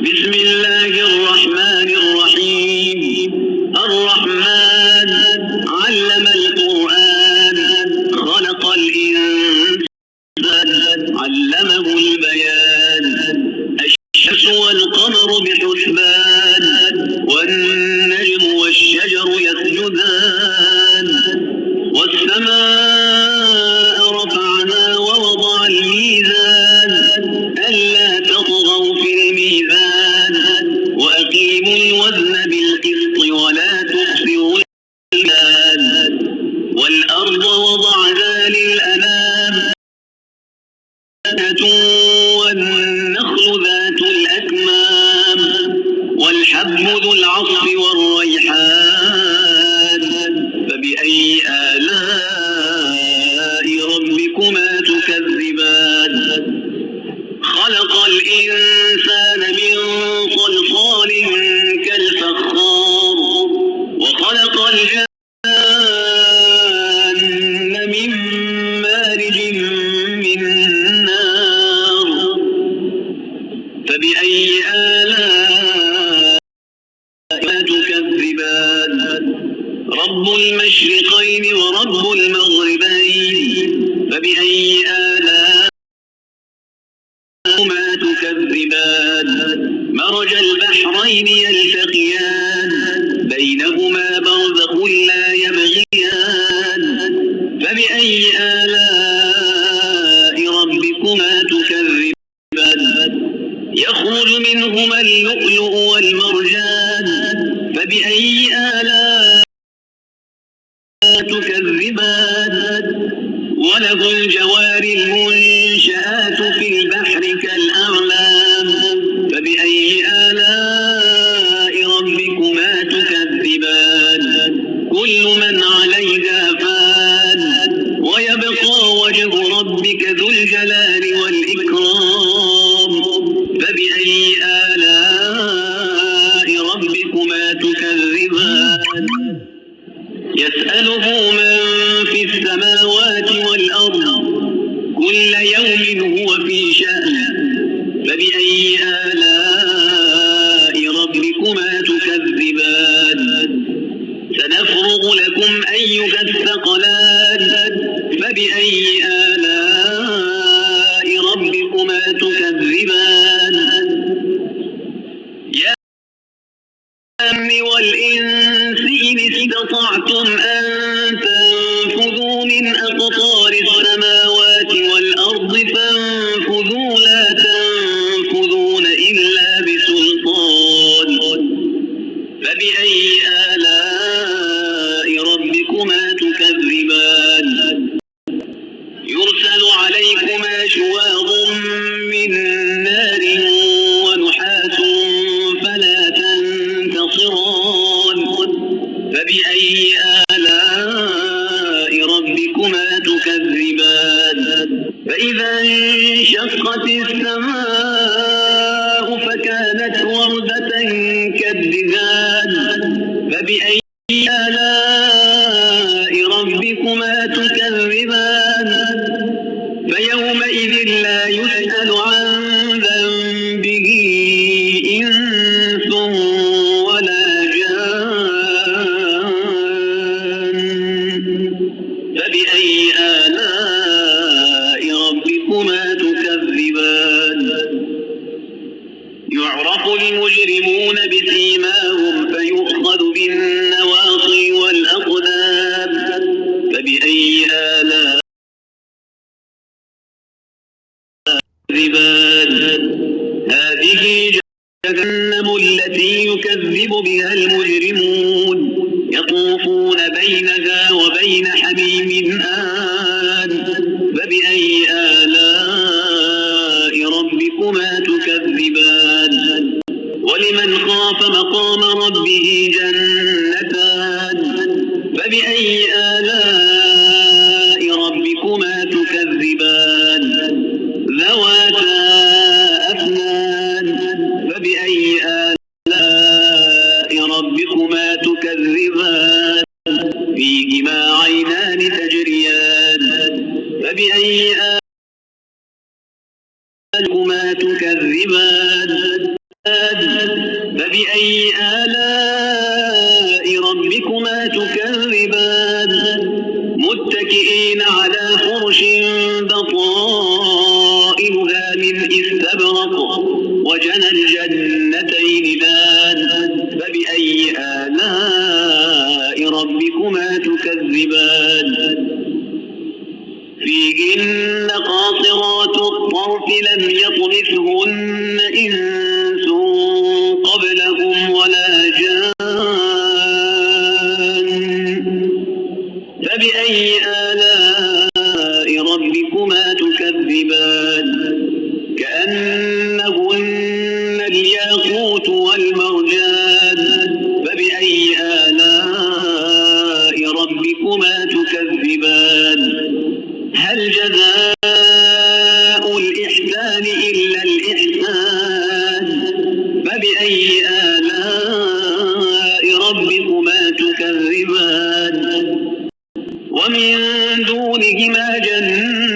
بسم الله الرحمن خلق الإنسان من صلصال كالفخار وخلق الجان من مارج من نار. فبأي آلاء تكذبان مرج البحرين يلتقيان بينهما برزخ لا يبغيان. فبأي آلاء ربكما تكذبان؟ يخرج منهما اللؤلؤ والمرجان. فبأي آلاء تكذبان؟ وله الجوار المنشآت ربك ذو الجلال والإكرام. فبأي آلاء ربكما تكذبان؟ يسأله من في السماوات والأرض كل يوم هو في شأن فبأي أقطار السماوات والأرض فانفذوا ربكما تكذبان. فإذا انشقت السماء فكانت وردة كالدهان. فبأي آلاء ربكما تكذبان؟ فيومئذ لا يسأل عن فبأي آلاء ربكما تكذبان؟ يعرف المجرمون بسيماهم فيؤخذ بالنواصي والأقدام. فبأي آلاء تكذبان؟ هذه جهنم التي يكذب بها المجرمون. يطوفون بينها وبين حميم آن. فبأي آلاء ربكما تكذبان؟ ولمن خاف مقام ربه جنتان؟ فبأي آلاء فيهما عينان تجريان فبأي آلهما تكذبان؟ فبأي آلاء ربكما تكذبان؟ متكئين على فرش بطائنها من استبرق وجنى الجد ومن دونهما جنات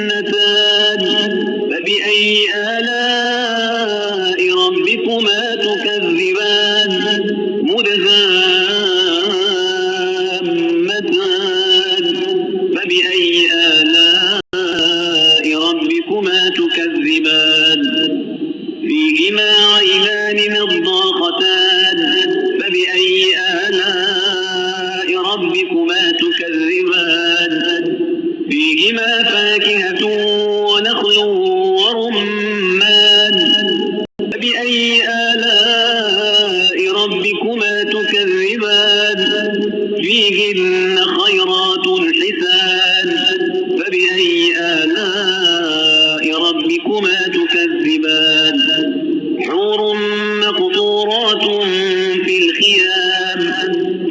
مقصورات في الخيام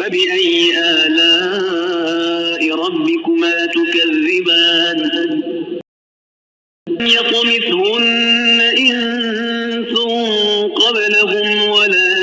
فبأي آلاء ربكما تكذبان؟ يطمثهن إنس قبلهم ولا